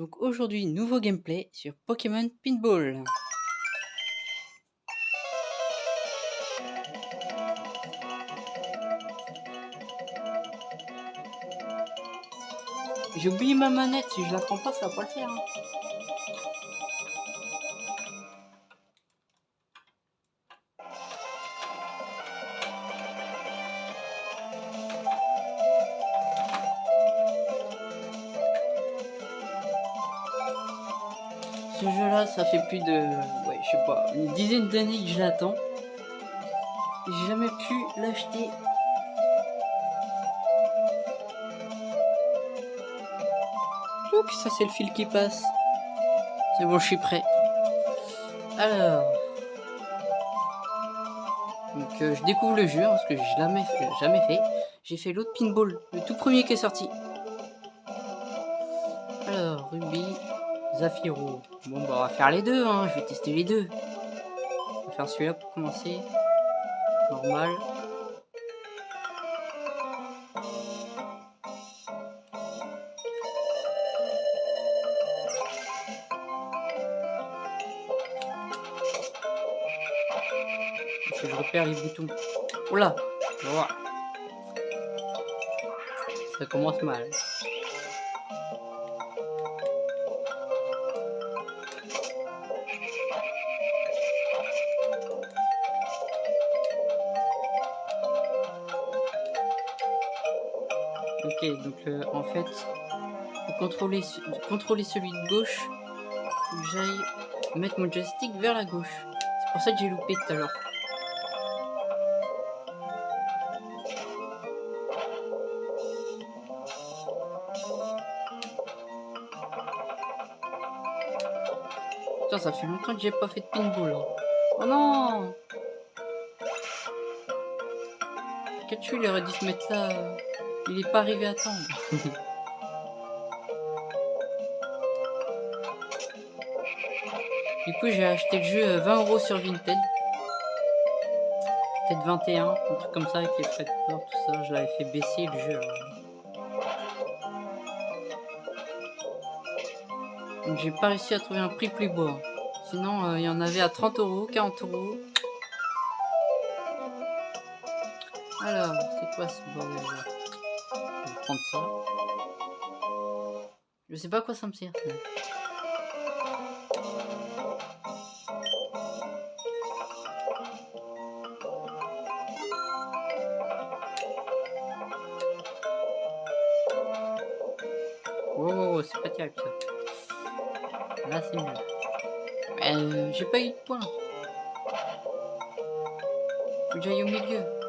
Donc aujourd'hui, nouveau gameplay sur Pokémon Pinball. J'ai oublié ma manette, si je la prends pas, ça va pas le faire. hein. Ça fait plus de, ouais, je sais pas, une dizaine d'années que je l'attends. J'ai jamais pu l'acheter. Oups, ça c'est le fil qui passe. C'est bon, je suis prêt. Alors. Donc euh, je découvre le jeu hein, parce que je l'ai fait- jamais fait. J'ai fait l'autre pinball, le tout premier qui est sorti. Alors, Ruby, Zafiro. Bon, bah, on va faire les deux, hein. Je vais tester les deux. On va faire celui-là pour commencer. Normal. Je repère les boutons. Oula Voilà. Ça commence mal. Ok, donc euh, en fait, pour contrôler, ce- contrôler celui de gauche, faut j'aille mettre mon joystick vers la gauche. C'est pour ça que j'ai loupé tout à l'heure. Putain, ça fait longtemps que j'ai pas fait de pinball. hein. Oh non Pikachu, il aurait dû se mettre là. Euh, Il est pas arrivé à temps. du coup, j'ai acheté le jeu euh, 20 euros sur Vinted. Peut-être 21, un truc comme ça avec les frais de port, tout ça. Je l'avais fait baisser le jeu. alors. Donc j'ai pas réussi à trouver un prix plus bas. Sinon, euh, il y en avait à 30 euros, 40 euros. Alors, c'est quoi ce bordel Je sais pas quoi ça me sert. ça. Wow, wow, wow, c'est pas terrible. Là, c'est mieux. Euh, j'ai pas eu de points. Faut que au milieu.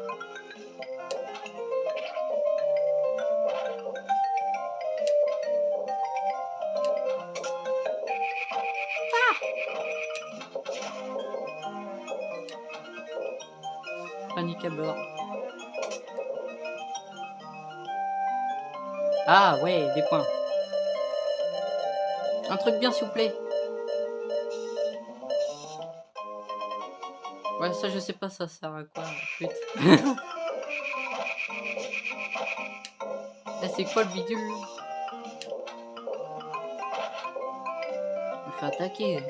Ah ouais, des points. Un truc bien s'il vous plaît. Ouais, ça je sais pas, ça sert à quoi. Flûte. Eh, c'est quoi le bidule Je me fais attaquer.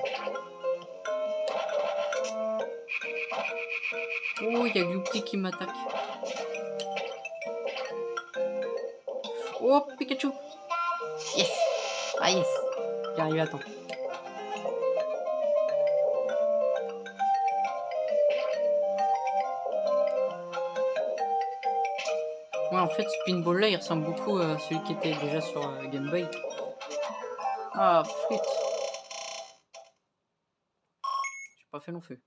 Oh, il y a Gloupi qui m'attaque. Oh, Pikachu Yes Ah yes J'arrive à temps. Ouais, en fait, ce pinball là, il ressemble beaucoup à celui qui était déjà sur euh, Game Boy. Ah, flûte. J'ai pas fait long feu.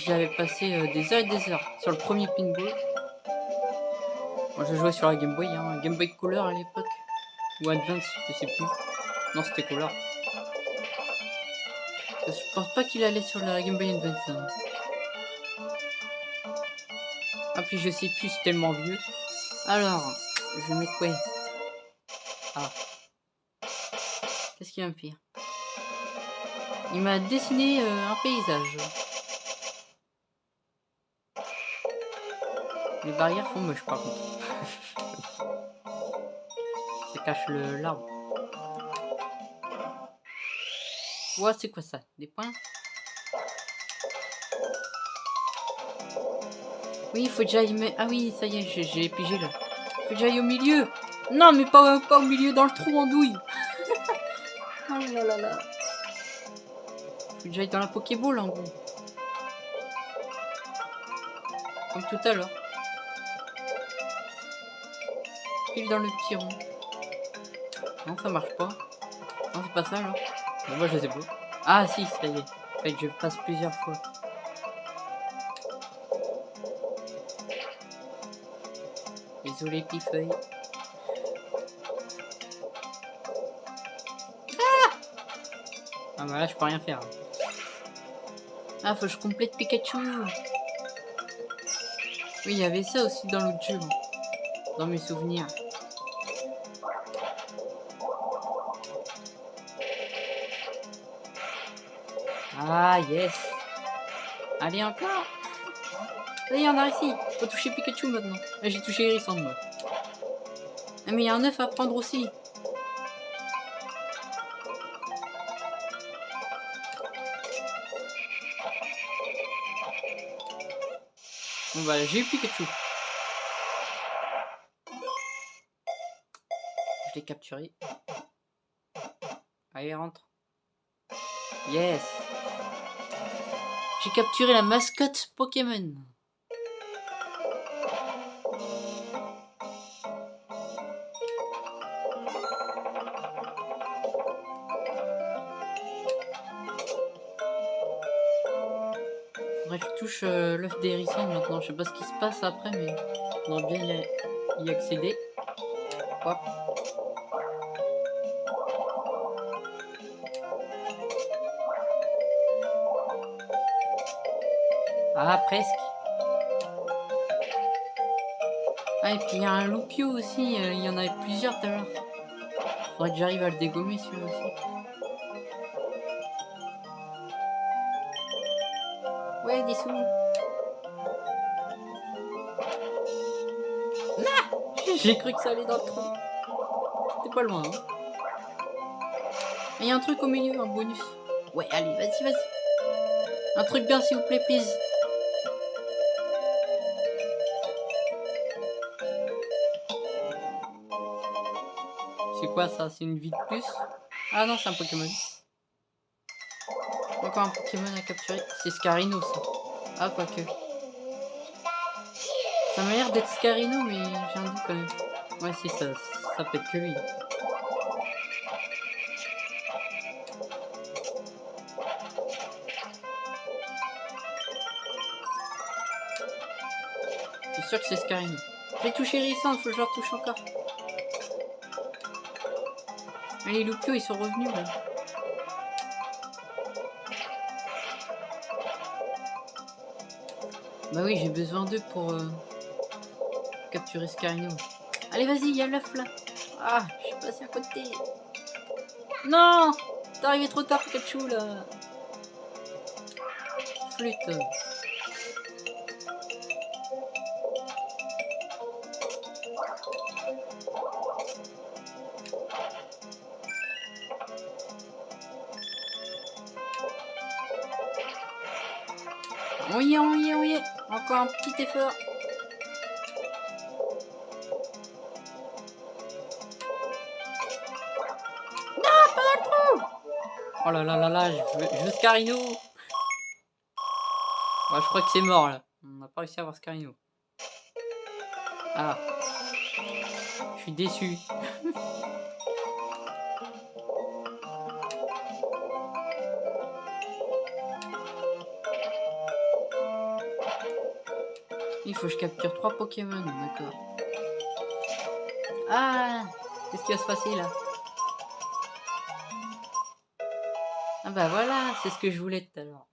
Je me souviens que j'y avais passé euh, des heures et des heures sur le premier pinball. Je jouais sur la Game Boy, hein, Game Boy Color à l'époque. Ou Advance, je sais plus. Non, c'était Color. Je pense pas qu'il allait sur la Game Boy Advance. hein. Ah, puis je sais plus, c'est tellement vieux. Alors, Je vais quoi? Ah. Qu'est-ce qu'il va me faire? Il m'a dessiné euh, un paysage. Les barrières font moche par contre. Ça cache le l'arbre. Ouah, c'est quoi ça? Des points? Oui, il faut déjà y mettre... Ah oui, ça y est, j'ai pigé là. Il faut que j'aille au milieu. Non, mais pas, pas au milieu, dans le trou en douille. oh là là là. Faut que j'aille dans la Pokéball en gros. Comme tout à l'heure. Pile dans le petit rond. Non, ça marche pas. Non, c'est pas ça. Bon, moi je sais pas. Ah si, ça y est. En fait, je passe plusieurs fois. Désolé, Pifeuille. Ah Ah bah là, je peux rien faire. Ah, faut que je complète Pikachu. Oui, il y avait ça aussi dans l'autre jeu. Dans mes souvenirs. Ah, yes. Allez, encore. Allez, on a réussi. Faut toucher Pikachu maintenant. Ah, J'ai touché Hérissant, moi. Ah, mais il y a un œuf à prendre aussi. Bon bah j'ai eu Pikachu. Je l'ai capturé. Allez, rentre. Yes. J'ai capturé la mascotte Pokémon. Faudrait que je touche euh, l'œuf d'hérisson maintenant. Je sais pas ce qui se passe après, mais faudrait bien y, accéder. Hop. Ah, presque. Ah, et puis il y a un loupio aussi. euh, Il y en avait plusieurs tout à l'heure. Faudrait que j'arrive à le dégommer celui-là aussi. Ouais, des sous. Ah J'ai cru que ça allait dans le trou. C'était pas loin. hein. Il y a un truc au milieu, un bonus. Ouais, allez, vas-y, vas-y. Un truc bien, s'il vous plaît, please. Quoi ça? C'est une vie de plus Ah non, c'est un Pokémon. Encore un Pokémon à capturer. C'est Scarino, ça. Ah, quoique. Ça m'a l'air d'être Scarino, mais j'ai un doute quand même. Ouais, si, ça, ça peut être que lui. C'est sûr que c'est Scarino? J'ai touché Rissant, faut que je le retouche encore. Ah, les Loupio, ils sont revenus là. Bah oui, j'ai besoin d'eux pour euh, capturer Scarino. Allez, vas-y, il y a l'œuf là. Ah, je suis passé à côté. Non T'es arrivé trop tard, Pikachu là. Flûte. Un petit effort. Non, pas dans le trou Oh là là là là, je veux, je je crois que c'est mort là. On n'a pas réussi à avoir Scarino. Ah. Je suis déçu. Il faut que je capture trois Pokémon, d'accord. Ah Qu'est-ce qui va se passer là? Ah bah voilà, c'est ce que je voulais tout à l'heure.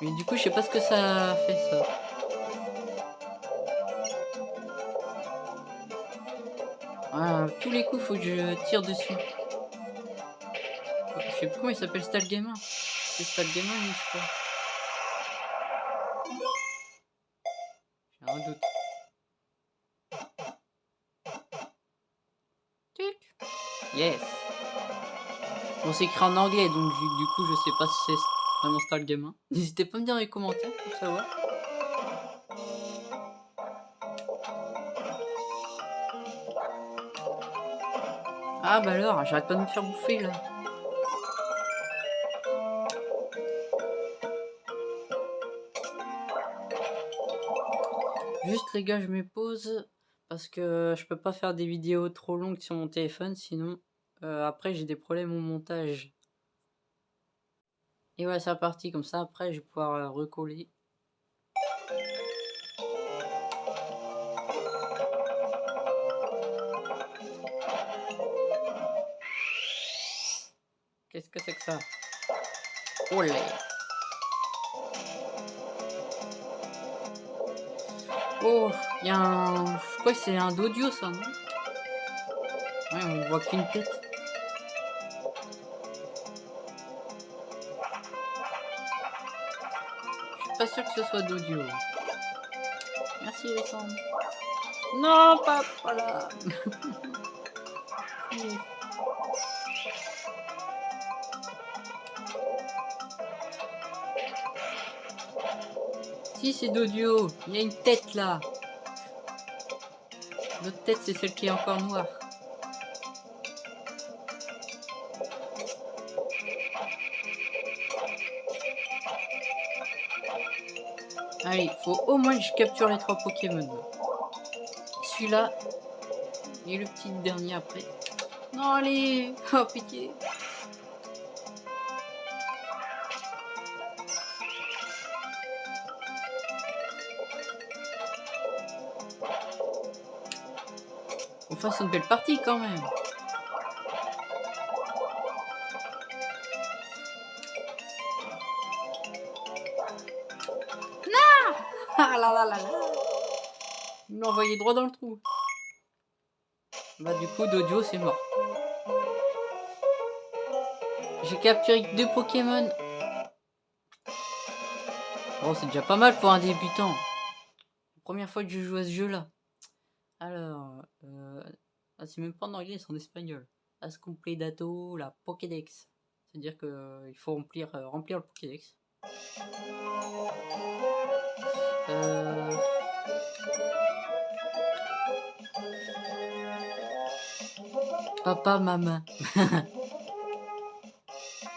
Mais du coup, je sais pas ce que ça fait ça. Ah, tous les coups, faut que je tire dessus. Je sais plus comment il s'appelle Gamer. C'est Gamer, je crois. Bon, c'est écrit en anglais, donc du coup, je sais pas si c'est vraiment Gamer. N'hésitez pas à me dire dans les commentaires pour savoir. Ah bah alors, j'arrête pas de me faire bouffer là. Juste les gars, je me pose parce que je peux pas faire des vidéos trop longues sur mon téléphone, sinon euh, après j'ai des problèmes au montage. Et voilà, c'est parti, comme ça après je vais pouvoir euh, recoller. Qu'est-ce que c'est que ça? Olé Oh, il y a un... Je crois que c'est un d'audio ça, non? Ouais, on voit qu'une tête. Pas sûr que ce soit d'audio. Merci Alexandre. Non, pas voilà. Si, c'est d'audio. Il y a une tête là. L'autre tête, c'est celle qui est encore noire. Allez, il faut au moins que je capture les trois Pokémon. Celui-là. Et le petit dernier après. Non, allez Oh, pitié On fasse une belle partie quand même. Il m'a envoyé droit dans le trou. Bah du coup, Dodio, c'est mort. J'ai capturé deux Pokémon. Bon, c'est déjà pas mal pour un débutant. Première fois que je joue à ce jeu-là. Alors, euh, ah, c'est même pas en anglais, c'est en espagnol. As dato la Pokédex. C'est-à-dire qu'il euh, faut remplir, euh, remplir le Pokédex. Euh... Papa, maman. ah,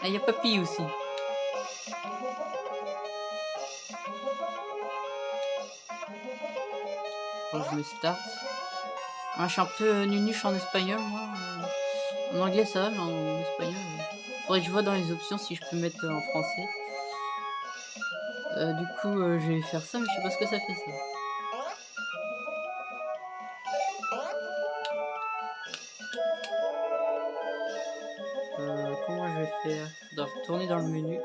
il y a papy aussi. Bon, je me start. Ah, je suis un peu nunuche en espagnol, moi. En anglais, ça va, mais en espagnol... Faudrait que je vois dans les options si je peux mettre en français. Euh, du coup, euh, je vais faire ça, mais je sais pas ce que ça fait, ça. comment je vais faire? Je dois retourner dans le menu.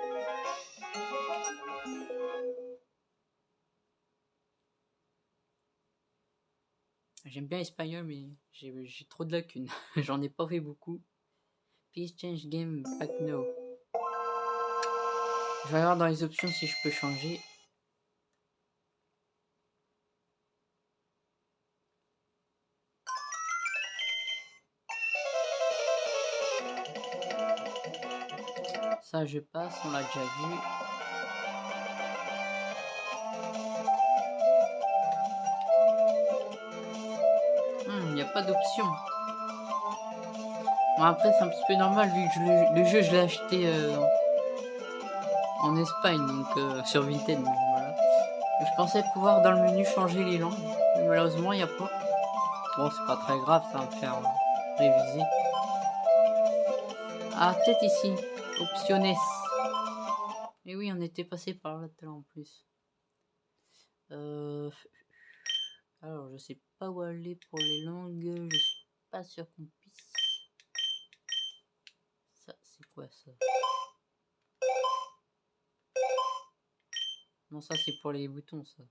J'aime bien l'espagnol, mais j'ai trop de lacunes. J'en ai pas fait beaucoup. Please change game back now. Je vais voir dans les options si je peux changer. Ça, je passe, on l'a déjà vu. pas d'option. Bon, après, c'est un petit peu normal vu que le, jeu, je l'ai acheté euh, en Espagne, donc euh, sur Vinted. Je pensais pouvoir dans le menu changer les langues, mais malheureusement, il n'y a pas. Bon, c'est pas très grave, ça va me faire réviser. Ah, peut-être ici. Optionnes. Et oui, on était passé par là en plus. Euh... Alors, je sais pas où aller pour les langues. Je suis pas sûr qu'on puisse. Ça, c'est quoi ça? Non, ça, c'est pour les boutons, ça.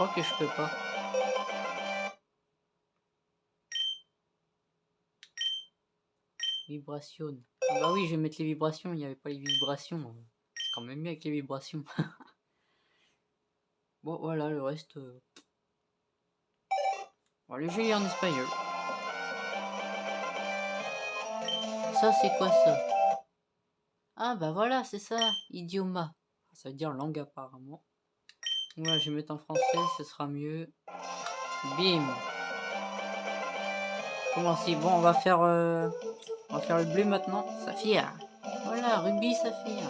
crois que je peux pas. Vibration. Ah bah oui, je vais mettre les vibrations, il n'y avait pas les vibrations. C'est quand même mieux avec les vibrations. bon, voilà, le reste... Euh... Bon, le jeu est en espagnol. C'est quoi ça? Ah bah voilà, c'est ça, idioma. Ça veut dire langue apparemment. Voilà, je vais mettre en français, ce sera mieux. Bim Comment si Bon, on va faire... Euh... On va faire le bleu maintenant. Saphir. Voilà, Ruby Saphir.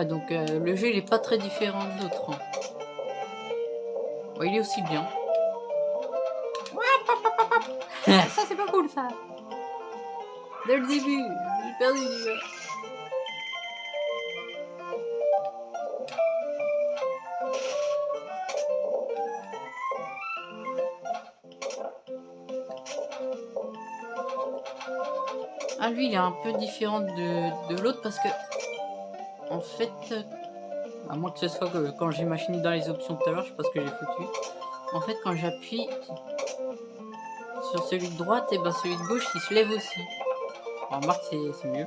Ouais, donc euh, le jeu il est pas très différent de l'autre. Hein. Ouais, il est aussi bien. ça c'est pas cool ça. Dès le début, j'ai perdu déjà. Ah lui il est un peu différent de, de l'autre parce que en fait à moins que ce soit que quand j'ai machiné dans les options tout à l'heure je ce que j'ai foutu en fait quand j'appuie sur celui de droite et ben celui de gauche il se lève aussi remarque, c'est mieux.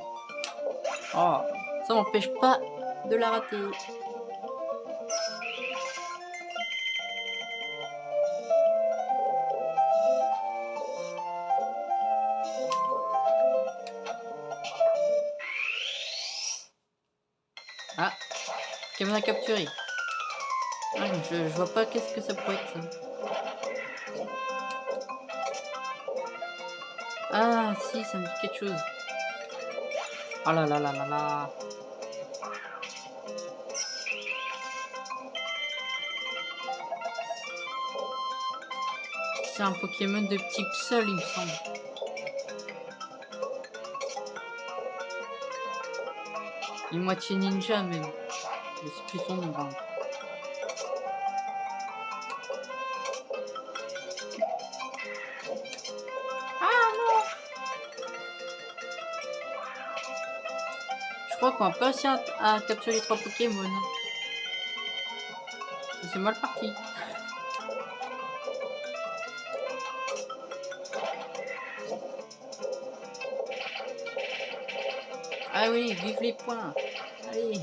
Oh, ça m'empêche pas de la rater. Caméra capturée. Ah, je, je vois pas qu'est-ce que ça pourrait être ça. Ah, si, ça me dit quelque chose. Oh là là là là là. C'est un Pokémon de type seul, il me semble. Une moitié ninja même. Je plus son nom. crois qu'on va pas réussir à, capturer trois Pokémon. C'est mal parti. Ah oui, vive les points. Allez.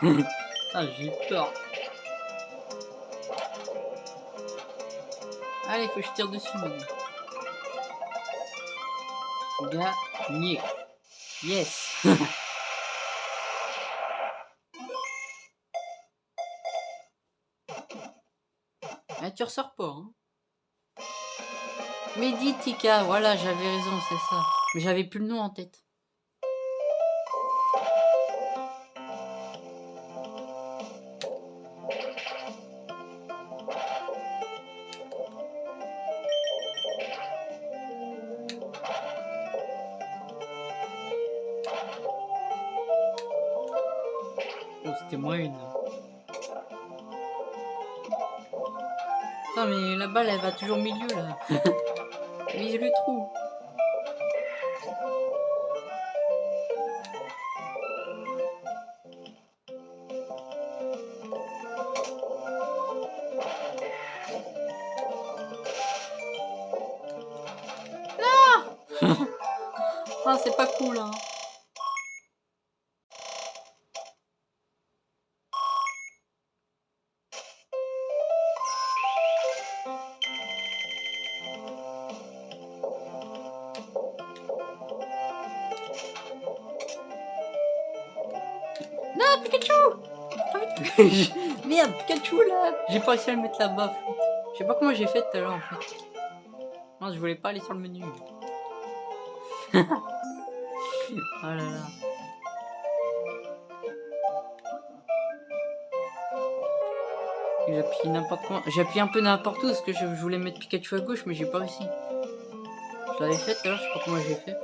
ah, j'ai peur. Allez, faut que je tire dessus maintenant. Gagné. Yes. ah, tu ressors pas, hein. Meditica, voilà, j'avais raison, c'est ça. Mais j'avais plus le nom en tête. Une. Non mais la balle elle va toujours au milieu là. Vise le trou. Non Ah c'est pas cool hein. Non, Pikachu Merde, Pikachu là J'ai pas réussi à le mettre là-bas. Je sais pas comment j'ai fait tout à l'heure en fait. Non, je voulais pas aller sur le menu. oh là là. J'ai appuyé n'importe quoi. J'ai appuyé un peu n'importe où parce que je voulais mettre Pikachu à gauche mais j'ai pas réussi. Je l'avais fait tout à l'heure, je sais pas comment j'ai fait.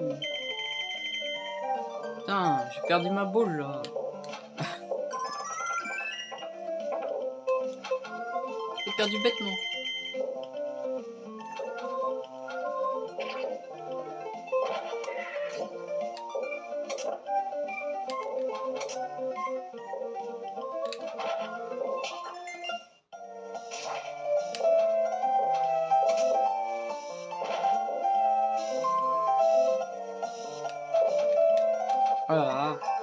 Putain, j'ai perdu ma boule là. Perdu bêtement. Voilà.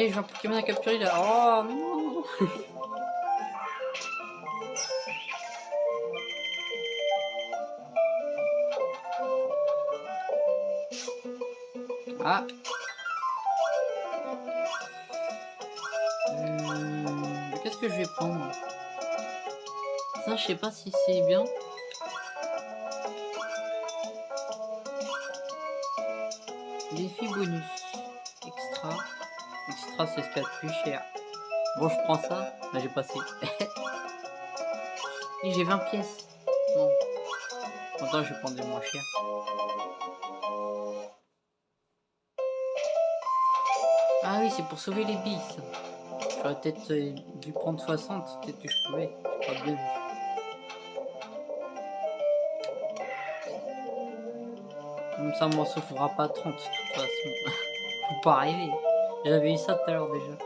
Allez, j'ai un Pokémon à capturer là. Oh non Ah Euh, Qu'est-ce que je vais prendre? Ça, je sais pas si c'est bien. Défi bonus. C'est ce qu'il y a de plus cher. Bon, je prends ça. Bah, j'ai passé. Et j'ai 20 pièces. Non. Attends, je vais prendre des moins chers. Ah oui, c'est pour sauver les billes. J'aurais peut-être euh, dû prendre 60, peut-être que je pouvais. Pas bien. Comme ça, moi, ça fera pas 30, de toute façon. Faut pas rêver. J'avais eu ça tout à l'heure déjà.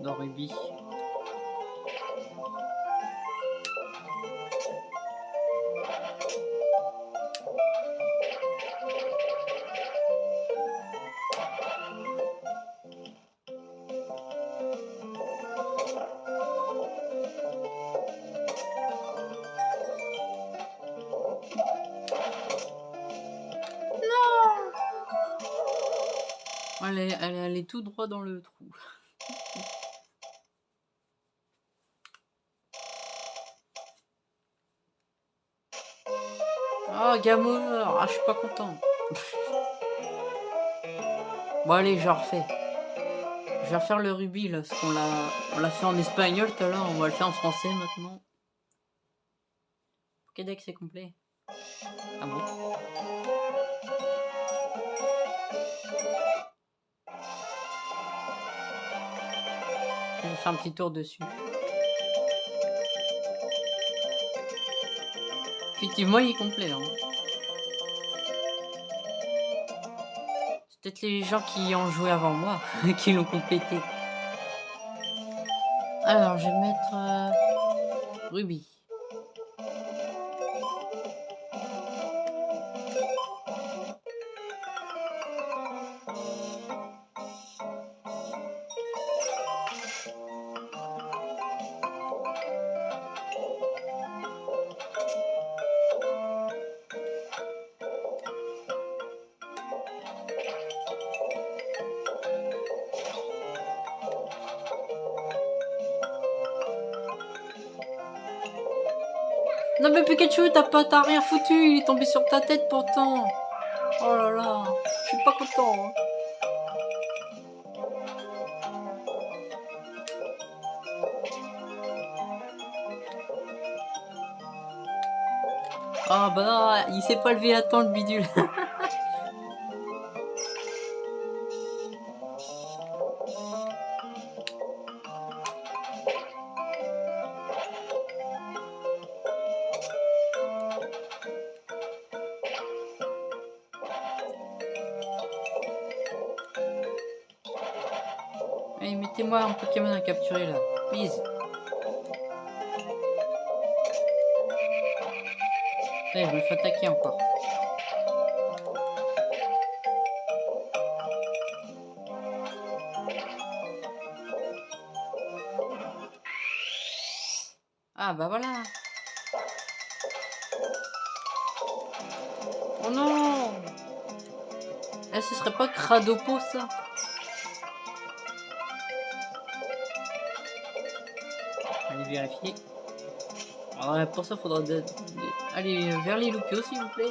Dans Ruby. Tout droit dans le trou. Oh, Gamer Ah, je suis pas content. bon, allez, je refais. Je vais refaire le rubis, là, parce qu'on l'a fait en espagnol tout à l'heure, on va le faire en français maintenant. Pokédex c'est complet. Ah bon? Je vais faire un petit tour dessus. Effectivement, il est complet. Hein. C'est peut-être les gens qui ont joué avant moi qui l'ont complété. Alors, je vais mettre euh, Ruby. Non mais Pikachu, t'as pas, t'as rien foutu, il est tombé sur ta tête pourtant. Oh là là, je suis pas content. hein. Ah bah il s'est pas levé à temps le bidule. Allez, mettez-moi un Pokémon à capturer là, please. Allez, je me fais attaquer encore. Ah bah voilà. Oh non Eh, ce serait pas Cradopo ça vérifier. Pour ça, faudra aller vers les loupios, s'il vous plaît.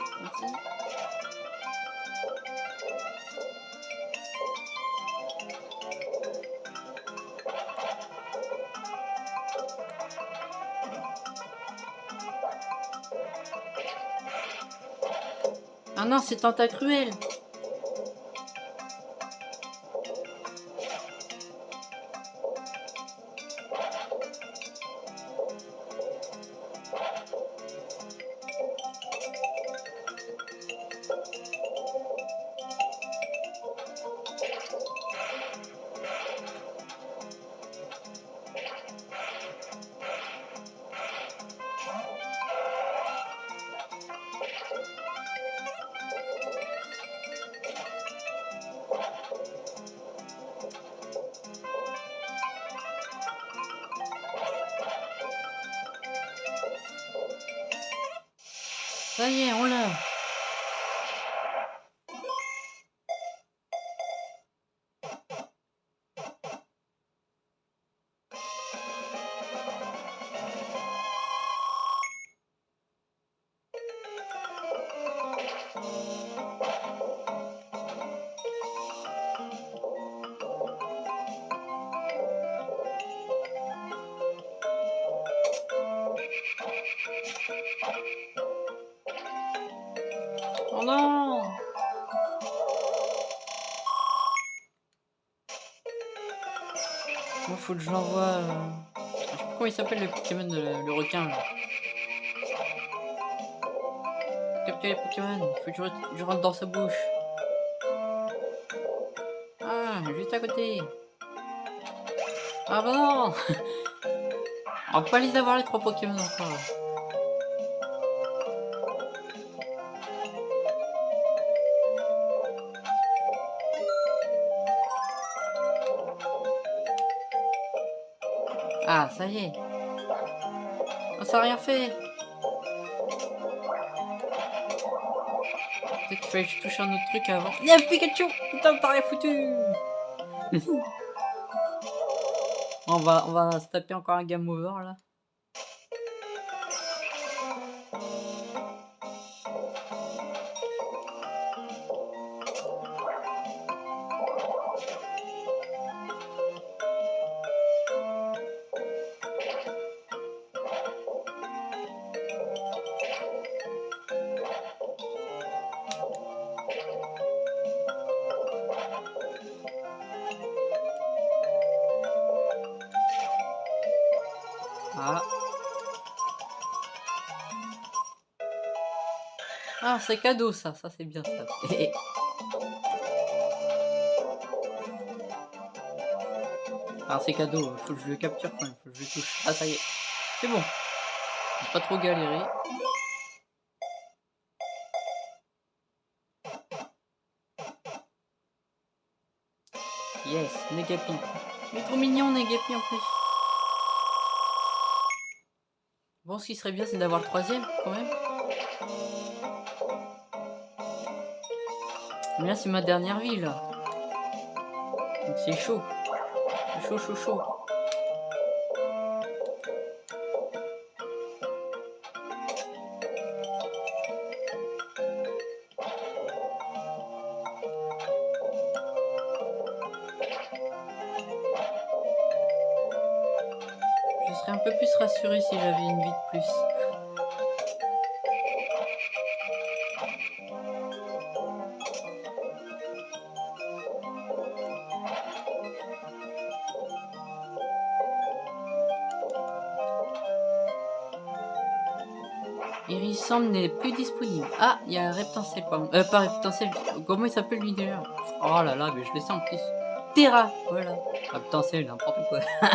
Ah non, c'est Tentacruel 哎呀我来 faut que je l'envoie... Euh... Je sais pas comment il s'appelle le Pokémon, le, le requin, là. Capturer les Pokémon, faut que je, je rentre dans sa bouche. Ah, juste à côté. Ah bah non On va pas les avoir les trois Pokémon encore. Ah, ça y est. Oh, ça a rien fait. Peut-être qu'il fallait que je touche un autre truc avant. Il y a Pikachu Putain, t'as rien foutu on, va, on va se taper encore un game over là. C'est cadeau ça, ça c'est bien ça. ah, c'est cadeau, faut que je le capture quand même, faut que je le touche. Ah, ça y est, c'est bon. Pas trop galérer. Yes, Negapi. Il est trop mignon Negapi en plus. Bon, ce qui serait bien, c'est d'avoir le troisième, quand même. C'est ma dernière vie, là. Donc c'est chaud. Chaud, chaud, chaud. un peu plus rassuré si j'avais une vie de plus. N'est plus disponible. Ah, il y a Reptancel, pardon. Euh, pas Reptancel. Comment il s'appelle lui déjà Oh là là, mais je le sens en plus. Terra, voilà. Reptancel, n'importe quoi.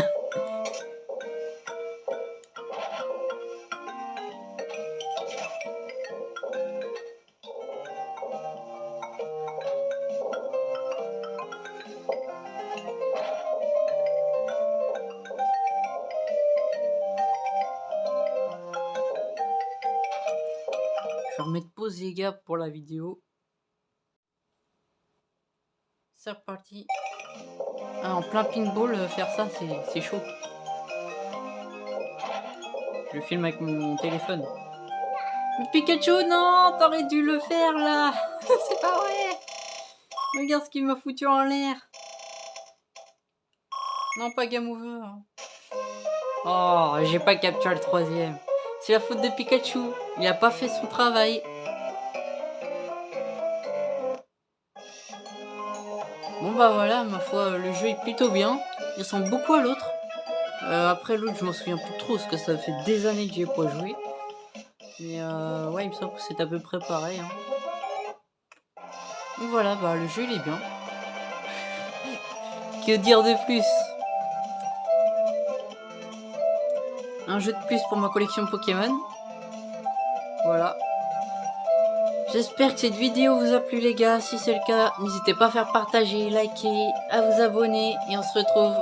pour la vidéo. C'est reparti. Ah, en plein pinball, euh, faire ça, c'est chaud. Je filme avec mon téléphone. Pikachu, non T'aurais dû le faire, là C'est pas vrai Regarde ce qu'il m'a foutu en l'air Non, pas Game Over. Oh, j'ai pas capturé le troisième. C'est la faute de Pikachu. Il a pas fait son travail. Bon bah voilà, ma foi, le jeu est plutôt bien. Il ressemble beaucoup à l'autre. Euh, après l'autre, je m'en souviens plus trop, parce que ça fait des années que j'y ai pas joué. Mais euh, ouais, il me semble que c'est à peu près pareil. Hein. Voilà, bah le jeu il est bien. que dire de plus? Un jeu de plus pour ma collection Pokémon. Voilà. J'espère que cette vidéo vous a plu les gars. Si c'est le cas, n'hésitez pas à faire partager, liker, à vous abonner. Et on se retrouve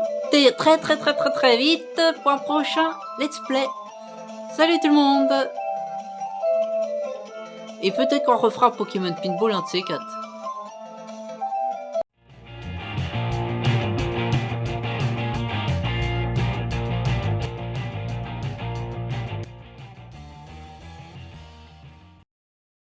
très très très très très vite pour un prochain let's play. Salut tout le monde Et peut-être qu'on refera Pokémon Pinball un de ces quatre.